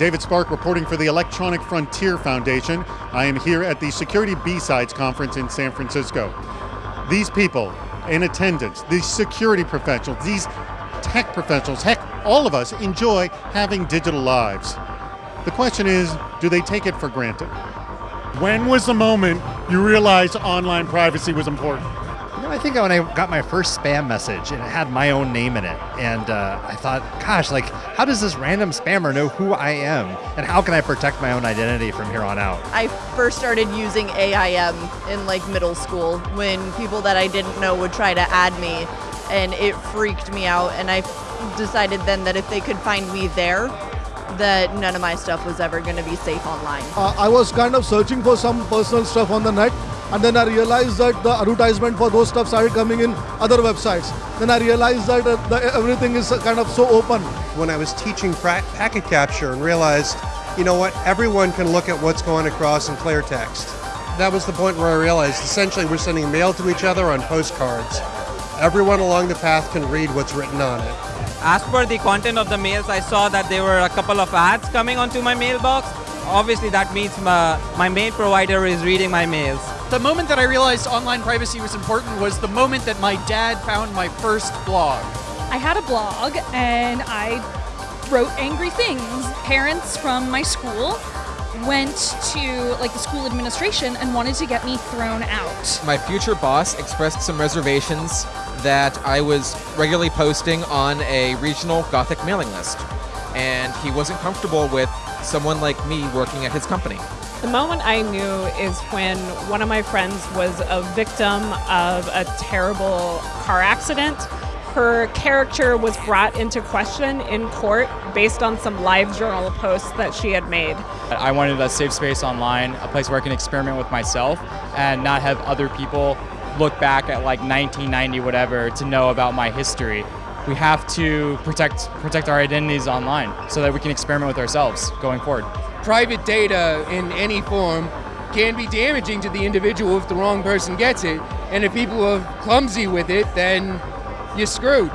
David Spark reporting for the Electronic Frontier Foundation. I am here at the Security B-Sides Conference in San Francisco. These people in attendance, these security professionals, these tech professionals, heck, all of us enjoy having digital lives. The question is, do they take it for granted? When was the moment you realized online privacy was important? You know, I think when I got my first spam message and it had my own name in it, and uh, I thought, gosh, like, how does this random spammer know who I am, and how can I protect my own identity from here on out? I first started using AIM in like middle school when people that I didn't know would try to add me, and it freaked me out. And I decided then that if they could find me there, that none of my stuff was ever going to be safe online. Uh, I was kind of searching for some personal stuff on the net and then I realized that the advertisement for those stuff started coming in other websites. Then I realized that uh, the, everything is kind of so open. When I was teaching packet capture and realized, you know what, everyone can look at what's going across in clear text. That was the point where I realized essentially we're sending mail to each other on postcards. Everyone along the path can read what's written on it. As per the content of the mails, I saw that there were a couple of ads coming onto my mailbox. Obviously, that means my, my mail provider is reading my mails. The moment that I realized online privacy was important was the moment that my dad found my first blog. I had a blog and I wrote angry things. Parents from my school went to like the school administration and wanted to get me thrown out. My future boss expressed some reservations that I was regularly posting on a regional Gothic mailing list. And he wasn't comfortable with someone like me working at his company. The moment I knew is when one of my friends was a victim of a terrible car accident. Her character was brought into question in court based on some LiveJournal posts that she had made. I wanted a safe space online, a place where I can experiment with myself and not have other people look back at like 1990 whatever to know about my history. We have to protect protect our identities online so that we can experiment with ourselves going forward. Private data in any form can be damaging to the individual if the wrong person gets it. And if people are clumsy with it, then you're screwed.